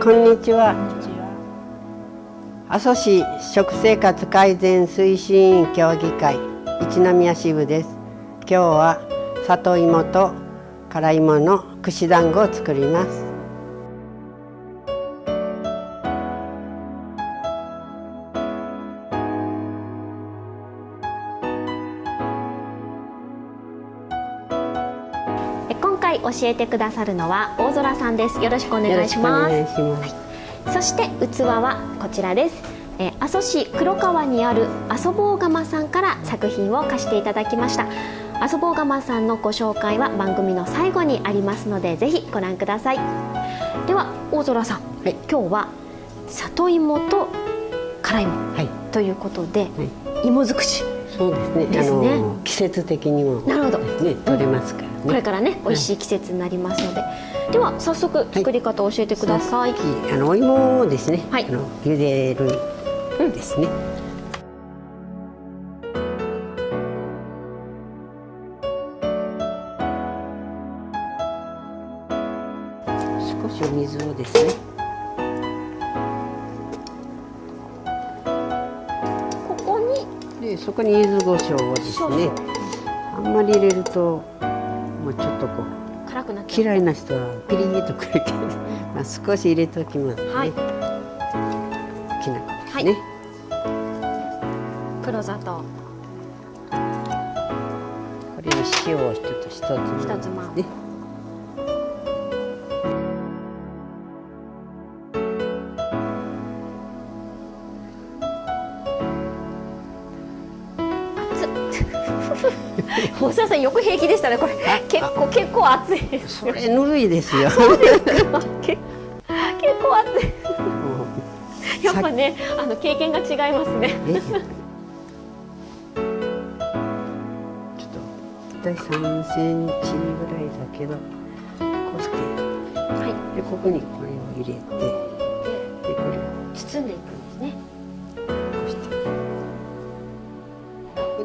こんにちは。阿蘇市食生活改善推進委員協議会一宮支部です。今日は里芋と辛芋の串団子を作ります。回教えてくださるのは大空さんです。よろしくお願いします。はい、そして器はこちらです。え阿蘇市黒川にある阿蘇坊窯さんから作品を貸していただきました。阿蘇坊窯さんのご紹介は番組の最後にありますのでぜひご覧ください。では大空さん、はい、今日は里芋と辛芋、はい、ということで、はい、芋尽くしそうですね。ですね。季節的にも、なるほど。ね、取れますから、ねこれからね、美味しい季節になりますので。では、早速作り方を教えてください。あのお芋をですね、はい、あの茹でるですね。少しお水をですね。でそこに柚子胡椒をですねあんまり入れるともうちょっとこう辛くな嫌いな人はピリッとくるけど、まあ、少し入れておきますね、はい、きな粉ですね、はい、黒砂糖。これに塩を一つ一つまね 大沢さんよく平気でしたねこれ。結構結構熱いですそれぬるいですよ。結構熱い。やっぱねあの経験が違いますね。ちょっと大体三センチぐらいだけどこうして。はい。でここにこれを入れてでこれを包んでいくんですね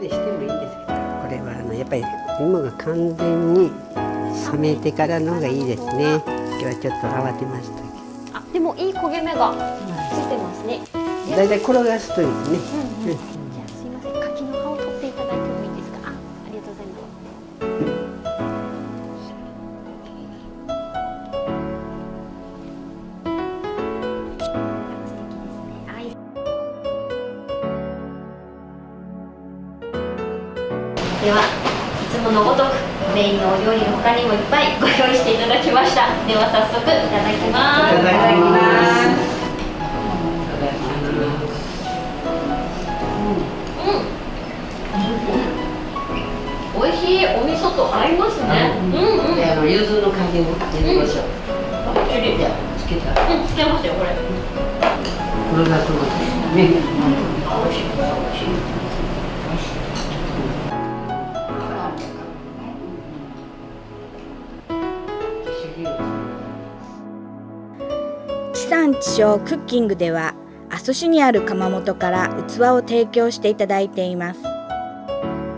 でしてもいいんですけどこれはあのやっぱり芋が完全に冷めてからの方がいいですね。今日はちょっと慌てましたけど。あでもいい焦げ目がついてますね。だいたい転がすといいね、うんうん、じゃあすいません。柿の葉を取っていただいてもいいですか？あありがとうございますではいつものごとくメインのお料理の他にもいっぱいご用意していただきましたでは早速いただきますいただきます美味しいお味噌と合いますね。うんうん。あの柚子の加減を入れましょう。バッチリ。つけた。うん、つけましたよこれ。これがね。うん、美味しい。美味しい。産地消クッキングでは阿蘇市にある窯元から器を提供していただいています。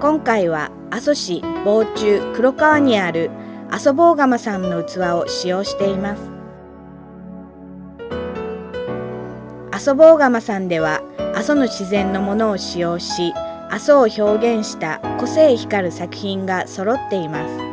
今回は阿蘇市防中黒川にある阿蘇坊窯さんの器を使用しています。阿蘇坊窯さんでは阿蘇の自然のものを使用し阿蘇を表現した個性光る作品が揃っています。